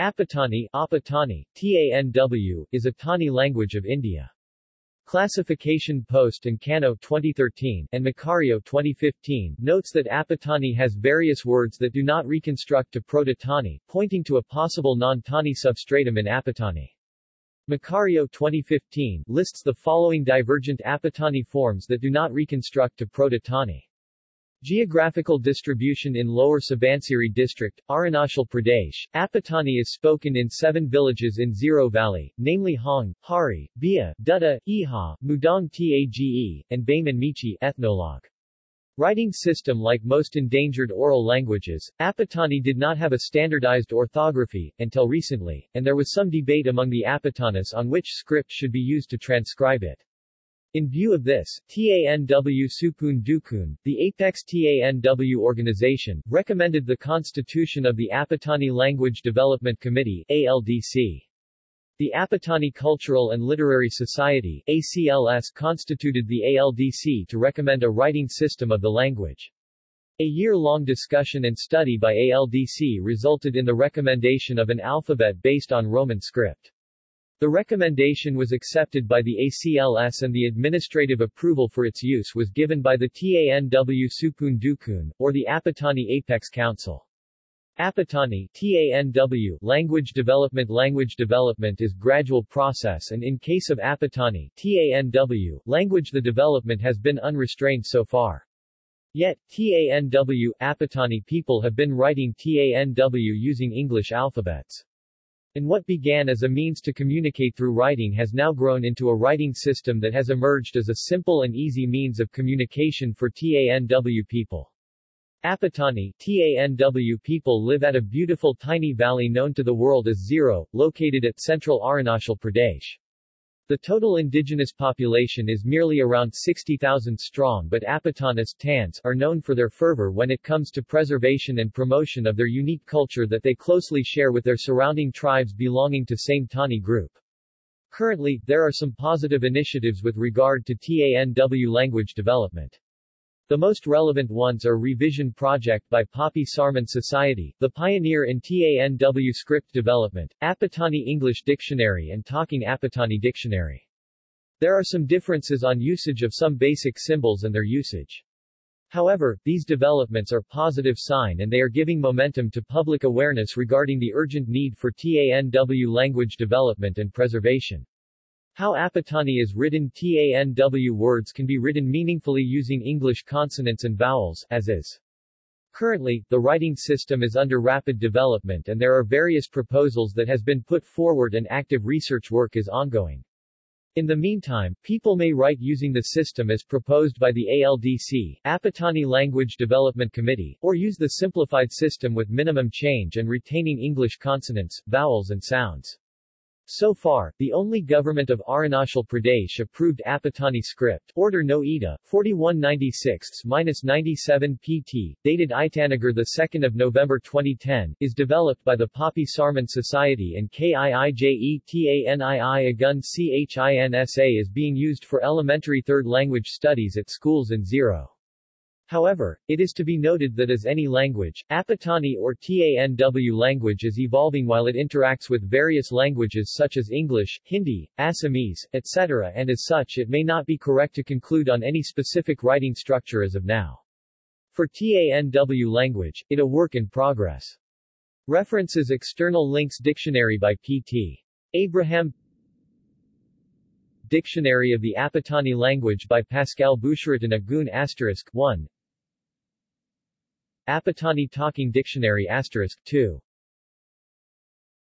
Apatani, Apatani, TANW, is a Tani language of India. Classification Post and Kano 2013 and Macario 2015 notes that Apatani has various words that do not reconstruct to Proto-Tani, pointing to a possible non-Tani substratum in Apatani. Macario 2015 lists the following divergent Apatani forms that do not reconstruct to Proto-Tani. Geographical distribution in Lower Subansiri district, Arunachal Pradesh, Apatani is spoken in seven villages in Ziro Valley, namely Hong, Hari, Bia, Dutta, Iha, Mudong Tage, and Bamin ethnologue. Writing system Like most endangered oral languages, Apatani did not have a standardized orthography, until recently, and there was some debate among the Apatanis on which script should be used to transcribe it. In view of this, TANW Supun Dukun, the Apex TANW organization, recommended the constitution of the Apatani Language Development Committee ALDC. The Apatani Cultural and Literary Society ACLS constituted the ALDC to recommend a writing system of the language. A year-long discussion and study by ALDC resulted in the recommendation of an alphabet based on Roman script. The recommendation was accepted by the ACLS and the administrative approval for its use was given by the TANW Supun Dukun, or the Apatani Apex Council. Apatani TANW language development Language development is gradual process and in case of Apatani TANW language the development has been unrestrained so far. Yet, TANW Apatani people have been writing TANW using English alphabets. And what began as a means to communicate through writing has now grown into a writing system that has emerged as a simple and easy means of communication for TANW people. Apatani TANW people live at a beautiful tiny valley known to the world as Ziro, located at central Arunachal Pradesh. The total indigenous population is merely around 60,000 strong but Apatanis Tans are known for their fervor when it comes to preservation and promotion of their unique culture that they closely share with their surrounding tribes belonging to same Tani group. Currently, there are some positive initiatives with regard to TANW language development. The most relevant ones are Revision Project by Papi Sarman Society, the pioneer in TANW script development, Apatani English Dictionary and Talking Apatani Dictionary. There are some differences on usage of some basic symbols and their usage. However, these developments are positive sign and they are giving momentum to public awareness regarding the urgent need for TANW language development and preservation. How Apatani is written TANW words can be written meaningfully using English consonants and vowels, as is. Currently, the writing system is under rapid development and there are various proposals that has been put forward and active research work is ongoing. In the meantime, people may write using the system as proposed by the ALDC, Apatani Language Development Committee, or use the simplified system with minimum change and retaining English consonants, vowels and sounds. So far, the only government of Arunachal Pradesh approved Apatani script, Order No Ida, 4196-97 PT, dated Itanagar 2 November 2010, is developed by the Papi Sarman Society and KIIJETANII Agun CHINSA is being used for elementary third language studies at schools in Ziro. However, it is to be noted that as any language, Apatani or TANW language is evolving while it interacts with various languages such as English, Hindi, Assamese, etc. and as such it may not be correct to conclude on any specific writing structure as of now. For TANW language, it a work in progress. References External links Dictionary by P.T. Abraham Dictionary of the Apatani language by Pascal Boucheratin Agun asterisk 1 Apatani Talking Dictionary asterisk 2